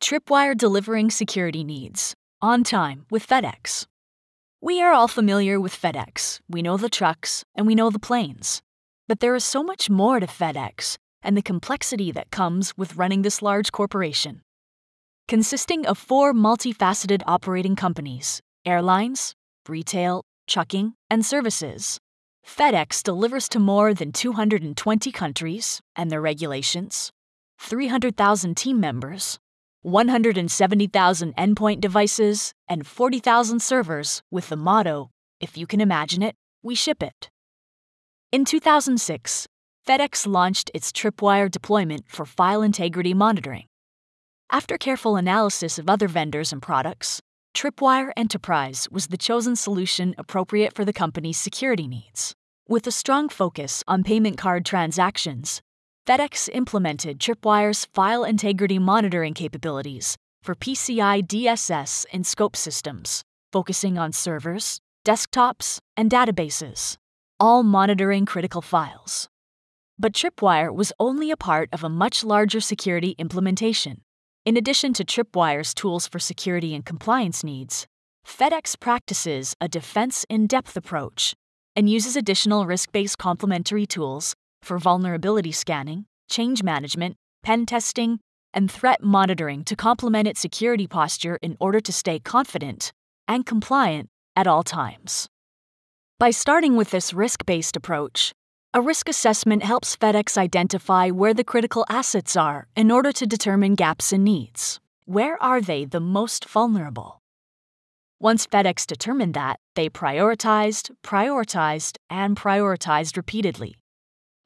Tripwire delivering security needs. On time with FedEx. We are all familiar with FedEx. We know the trucks and we know the planes. But there is so much more to FedEx and the complexity that comes with running this large corporation. Consisting of four multifaceted operating companies airlines, retail, trucking, and services. FedEx delivers to more than 220 countries and their regulations, 300,000 team members, 170,000 endpoint devices, and 40,000 servers with the motto If you can imagine it, we ship it. In 2006, FedEx launched its Tripwire deployment for file integrity monitoring. After careful analysis of other vendors and products, Tripwire Enterprise was the chosen solution appropriate for the company's security needs. With a strong focus on payment card transactions, FedEx implemented Tripwire's file integrity monitoring capabilities for PCI DSS and scope systems, focusing on servers, desktops, and databases, all monitoring critical files. But Tripwire was only a part of a much larger security implementation. In addition to Tripwire's tools for security and compliance needs, FedEx practices a defense in depth approach and uses additional risk based complementary tools for vulnerability scanning, change management, pen testing, and threat monitoring to complement its security posture in order to stay confident and compliant at all times. By starting with this risk based approach, a risk assessment helps FedEx identify where the critical assets are in order to determine gaps in needs. Where are they the most vulnerable? Once FedEx determined that, they prioritized, prioritized, and prioritized repeatedly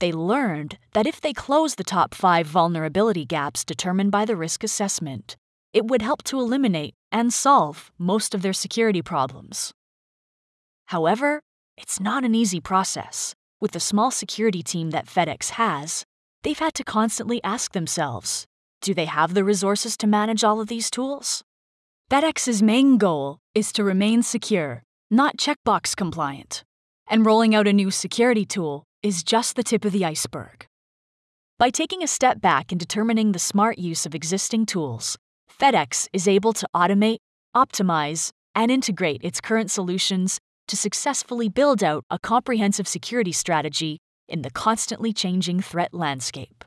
they learned that if they closed the top five vulnerability gaps determined by the risk assessment, it would help to eliminate and solve most of their security problems. However, it's not an easy process. With the small security team that FedEx has, they've had to constantly ask themselves do they have the resources to manage all of these tools? FedEx's main goal is to remain secure, not checkbox compliant. And rolling out a new security tool is just the tip of the iceberg. By taking a step back and determining the smart use of existing tools, FedEx is able to automate, optimize, and integrate its current solutions to successfully build out a comprehensive security strategy in the constantly changing threat landscape.